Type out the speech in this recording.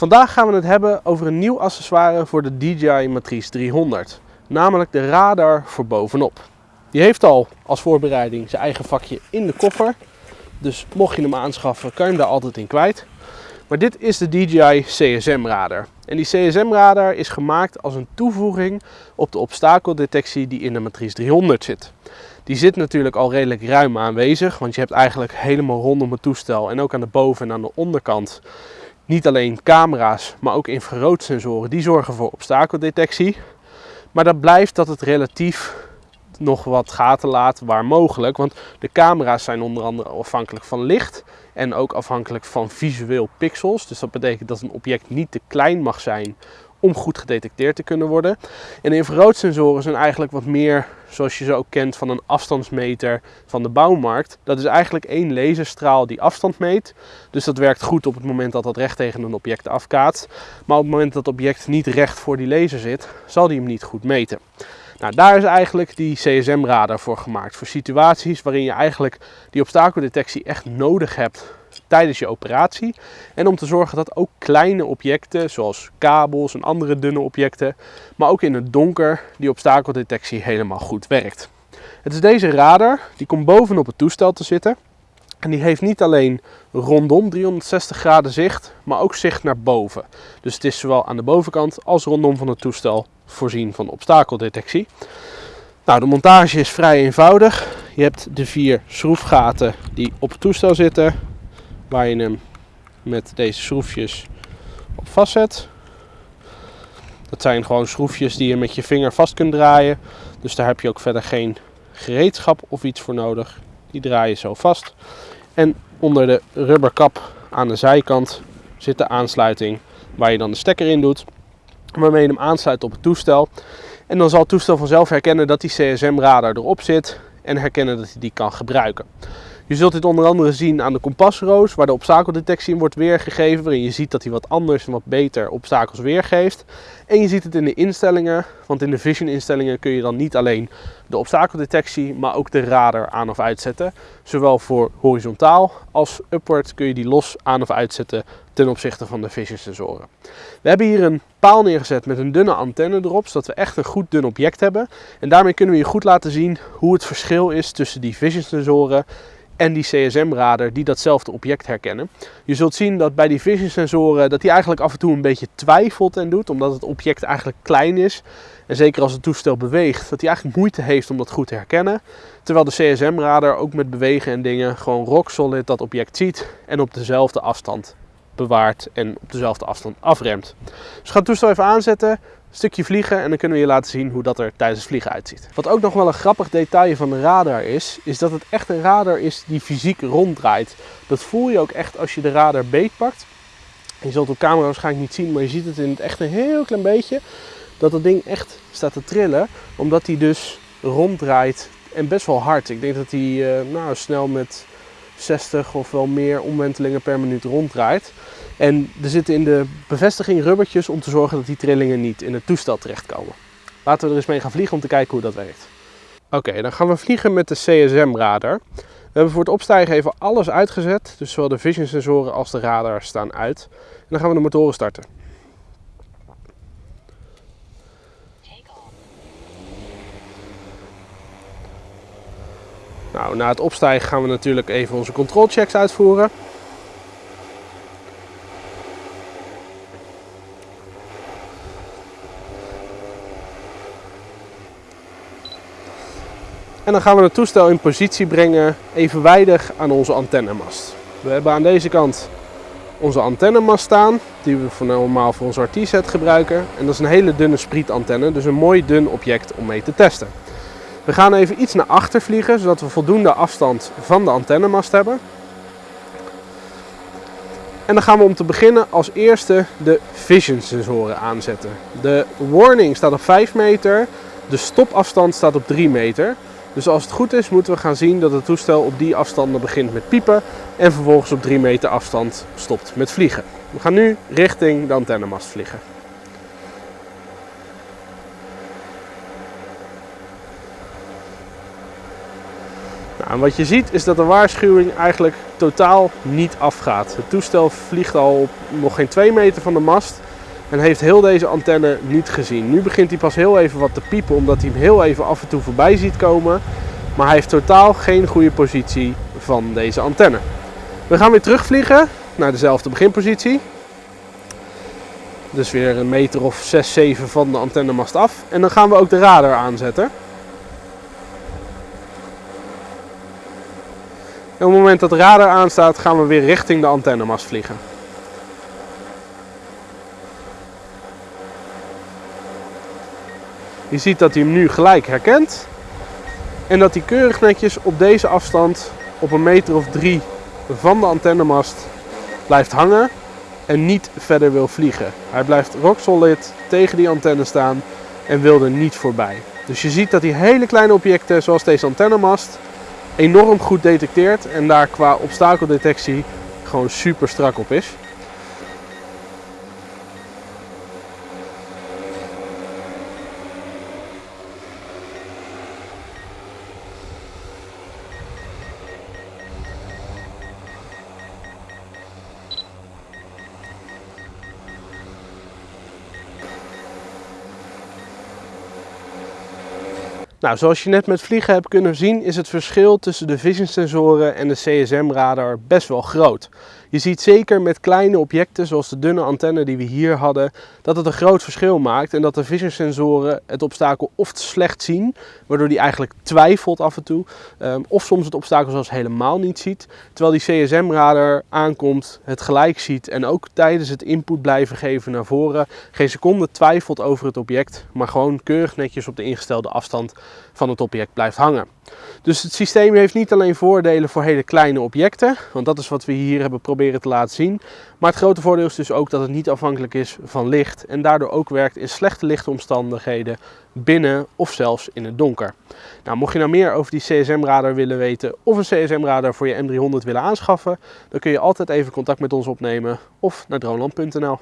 Vandaag gaan we het hebben over een nieuw accessoire voor de DJI Matrice 300, namelijk de radar voor bovenop. Die heeft al als voorbereiding zijn eigen vakje in de koffer, dus mocht je hem aanschaffen kan je hem daar altijd in kwijt. Maar dit is de DJI CSM radar. En die CSM radar is gemaakt als een toevoeging op de obstakeldetectie die in de Matrice 300 zit. Die zit natuurlijk al redelijk ruim aanwezig, want je hebt eigenlijk helemaal rondom het toestel en ook aan de boven- en aan de onderkant niet alleen camera's, maar ook infraroodsensoren die zorgen voor obstakeldetectie. Maar dat blijft dat het relatief nog wat gaten laat waar mogelijk. Want de camera's zijn onder andere afhankelijk van licht en ook afhankelijk van visueel pixels. Dus dat betekent dat een object niet te klein mag zijn om goed gedetecteerd te kunnen worden. En de infraroodsensoren zijn eigenlijk wat meer zoals je ze ook kent van een afstandsmeter van de bouwmarkt. Dat is eigenlijk één laserstraal die afstand meet. Dus dat werkt goed op het moment dat dat recht tegen een object afkaatst. Maar op het moment dat het object niet recht voor die laser zit, zal die hem niet goed meten. Nou, daar is eigenlijk die CSM-radar voor gemaakt. Voor situaties waarin je eigenlijk die obstakeldetectie echt nodig hebt tijdens je operatie. En om te zorgen dat ook kleine objecten, zoals kabels en andere dunne objecten, maar ook in het donker, die obstakeldetectie helemaal goed werkt. Het is deze radar, die komt bovenop het toestel te zitten. En die heeft niet alleen rondom 360 graden zicht, maar ook zicht naar boven. Dus het is zowel aan de bovenkant als rondom van het toestel voorzien van obstakeldetectie. Nou, de montage is vrij eenvoudig. Je hebt de vier schroefgaten die op het toestel zitten, waar je hem met deze schroefjes op vastzet. Dat zijn gewoon schroefjes die je met je vinger vast kunt draaien. Dus daar heb je ook verder geen gereedschap of iets voor nodig. Die draai je zo vast. En onder de rubberkap aan de zijkant zit de aansluiting waar je dan de stekker in doet. Waarmee je hem aansluit op het toestel. En dan zal het toestel vanzelf herkennen dat die CSM-radar erop zit en herkennen dat hij die kan gebruiken. Je zult dit onder andere zien aan de kompasroos, waar de obstakeldetectie in wordt weergegeven, waarin je ziet dat hij wat anders en wat beter obstakels weergeeft. En je ziet het in de instellingen, want in de vision instellingen kun je dan niet alleen de obstakeldetectie, maar ook de radar aan of uitzetten. Zowel voor horizontaal als upward kun je die los aan of uitzetten ten opzichte van de vision sensoren. We hebben hier een paal neergezet met een dunne antenne erop, zodat we echt een goed dun object hebben. En daarmee kunnen we je goed laten zien hoe het verschil is tussen die vision sensoren en die CSM-radar die datzelfde object herkennen. Je zult zien dat bij die vision sensoren dat die eigenlijk af en toe een beetje twijfelt en doet, omdat het object eigenlijk klein is. En zeker als het toestel beweegt, dat hij eigenlijk moeite heeft om dat goed te herkennen. Terwijl de CSM-radar ook met bewegen en dingen gewoon rock solid dat object ziet en op dezelfde afstand bewaart en op dezelfde afstand afremt. Dus gaan het toestel even aanzetten, stukje vliegen en dan kunnen we je laten zien hoe dat er tijdens het vliegen uitziet. Wat ook nog wel een grappig detail van de radar is, is dat het echt een radar is die fysiek ronddraait. Dat voel je ook echt als je de radar beetpakt. Je zult op camera waarschijnlijk niet zien, maar je ziet het in het echt een heel klein beetje. Dat het ding echt staat te trillen, omdat hij dus ronddraait en best wel hard. Ik denk dat hij uh, nou, snel met 60 of wel meer omwentelingen per minuut ronddraait. En er zitten in de bevestiging rubbertjes om te zorgen dat die trillingen niet in het toestel terechtkomen. Laten we er eens mee gaan vliegen om te kijken hoe dat werkt. Oké, dan gaan we vliegen met de CSM-radar. We hebben voor het opstijgen even alles uitgezet, dus zowel de vision sensoren als de radar staan uit. En dan gaan we de motoren starten. Nou, na het opstijgen gaan we natuurlijk even onze controlchecks uitvoeren. En dan gaan we het toestel in positie brengen evenwijdig aan onze antennemast. We hebben aan deze kant onze antennemast staan, die we normaal voor onze RT-set gebruiken. En dat is een hele dunne sprietantenne, dus een mooi dun object om mee te testen. We gaan even iets naar achter vliegen, zodat we voldoende afstand van de antennemast hebben. En dan gaan we om te beginnen als eerste de vision sensoren aanzetten. De warning staat op 5 meter, de stopafstand staat op 3 meter. Dus als het goed is moeten we gaan zien dat het toestel op die afstanden begint met piepen en vervolgens op 3 meter afstand stopt met vliegen. We gaan nu richting de antennemast vliegen. Nou, en wat je ziet is dat de waarschuwing eigenlijk totaal niet afgaat. Het toestel vliegt al op nog geen 2 meter van de mast en heeft heel deze antenne niet gezien. Nu begint hij pas heel even wat te piepen omdat hij hem heel even af en toe voorbij ziet komen. Maar hij heeft totaal geen goede positie van deze antenne. We gaan weer terugvliegen naar dezelfde beginpositie. Dus weer een meter of 6, 7 van de antennemast af. En dan gaan we ook de radar aanzetten. En op het moment dat de radar aanstaat, gaan we weer richting de antennemast vliegen. Je ziet dat hij hem nu gelijk herkent. En dat hij keurig netjes op deze afstand, op een meter of drie van de antennemast, blijft hangen en niet verder wil vliegen. Hij blijft rock solid tegen die antenne staan en wil er niet voorbij. Dus je ziet dat hij hele kleine objecten, zoals deze antennemast, enorm goed detecteert en daar qua obstakeldetectie gewoon super strak op is. Nou, zoals je net met vliegen hebt kunnen zien, is het verschil tussen de vision sensoren en de CSM-radar best wel groot. Je ziet zeker met kleine objecten, zoals de dunne antenne die we hier hadden, dat het een groot verschil maakt en dat de vision sensoren het obstakel of slecht zien, waardoor die eigenlijk twijfelt af en toe, ehm, of soms het obstakel zelfs helemaal niet ziet, terwijl die CSM-radar aankomt, het gelijk ziet en ook tijdens het input blijven geven naar voren geen seconde twijfelt over het object, maar gewoon keurig netjes op de ingestelde afstand van het object blijft hangen. Dus het systeem heeft niet alleen voordelen voor hele kleine objecten, want dat is wat we hier hebben proberen te laten zien. Maar het grote voordeel is dus ook dat het niet afhankelijk is van licht en daardoor ook werkt in slechte lichtomstandigheden binnen of zelfs in het donker. Nou, mocht je nou meer over die CSM-radar willen weten of een CSM-radar voor je M300 willen aanschaffen, dan kun je altijd even contact met ons opnemen of naar droneland.nl.